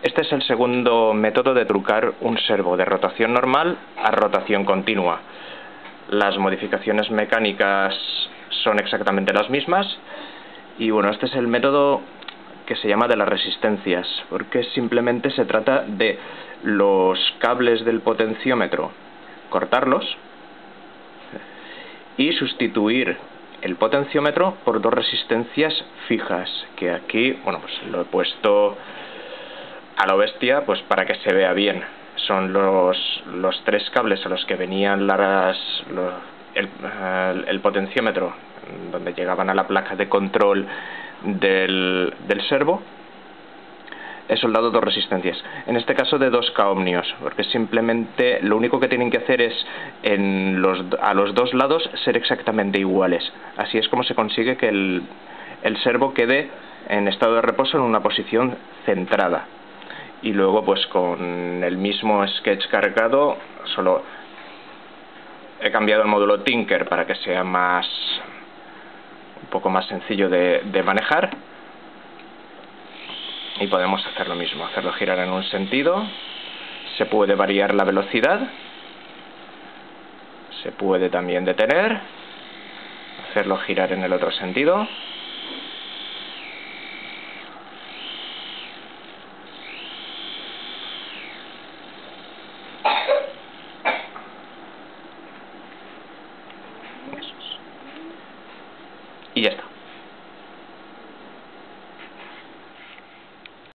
Este es el segundo método de trucar un servo de rotación normal a rotación continua. Las modificaciones mecánicas son exactamente las mismas y bueno, este es el método que se llama de las resistencias, porque simplemente se trata de los cables del potenciómetro, cortarlos y sustituir el potenciómetro por dos resistencias fijas, que aquí, bueno, pues lo he puesto a lo bestia pues para que se vea bien. Son los, los tres cables a los que venían las, el, el, potenciómetro, donde llegaban a la placa de control del, del servo. He soldado dos resistencias, en este caso de dos k porque simplemente lo único que tienen que hacer es en los, a los dos lados ser exactamente iguales. Así es como se consigue que el, el servo quede en estado de reposo en una posición centrada y luego pues con el mismo sketch cargado solo he cambiado el módulo Tinker para que sea más un poco más sencillo de, de manejar. Y podemos hacer lo mismo, hacerlo girar en un sentido. Se puede variar la velocidad. Se puede también detener. Hacerlo girar en el otro sentido y ya está.